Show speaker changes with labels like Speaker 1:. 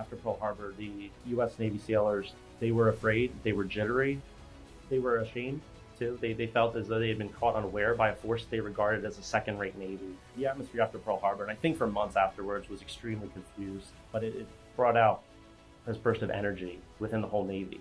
Speaker 1: after Pearl Harbor, the U.S. Navy sailors they were afraid, they were jittery, they were ashamed too. They, they felt as though they had been caught unaware by a force they regarded as a second-rate navy. The atmosphere after Pearl Harbor, and I think for months afterwards, was extremely confused. But it, it brought out this burst of energy within the whole navy.